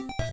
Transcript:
あ!